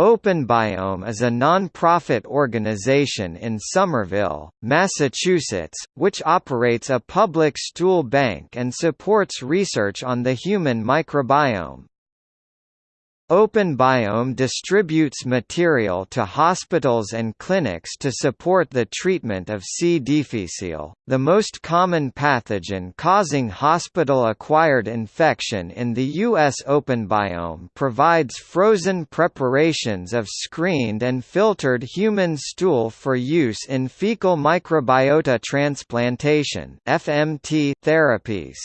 OpenBiome is a non-profit organization in Somerville, Massachusetts, which operates a public stool bank and supports research on the human microbiome. OpenBiome distributes material to hospitals and clinics to support the treatment of C. difficile, the most common pathogen causing hospital-acquired infection in the U.S. OpenBiome provides frozen preparations of screened and filtered human stool for use in fecal microbiota transplantation FMT therapies.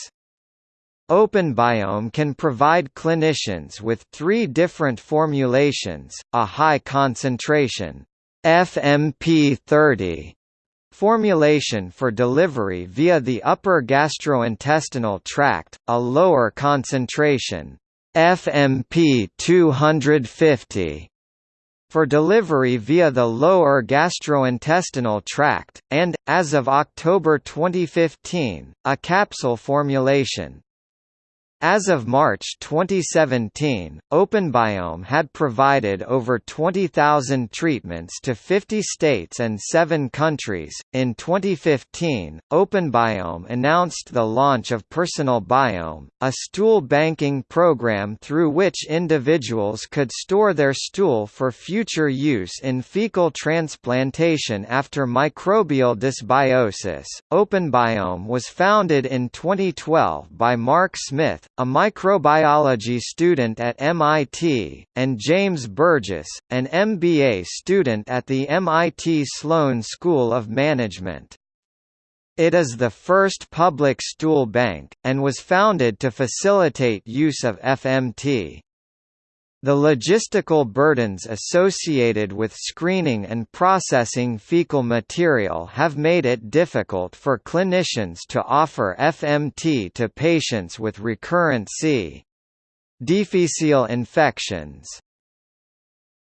OpenBiome can provide clinicians with three different formulations, a high concentration FMP30 formulation for delivery via the upper gastrointestinal tract, a lower concentration FMP 250 for delivery via the lower gastrointestinal tract, and, as of October 2015, a capsule formulation. As of March 2017, OpenBiome had provided over 20,000 treatments to 50 states and 7 countries. In 2015, OpenBiome announced the launch of Personal Biome, a stool banking program through which individuals could store their stool for future use in fecal transplantation after microbial dysbiosis. OpenBiome was founded in 2012 by Mark Smith, a microbiology student at MIT, and James Burgess, an MBA student at the MIT Sloan School of Management. It is the first public stool bank, and was founded to facilitate use of FMT. The logistical burdens associated with screening and processing fecal material have made it difficult for clinicians to offer FMT to patients with recurrent C. difficile infections.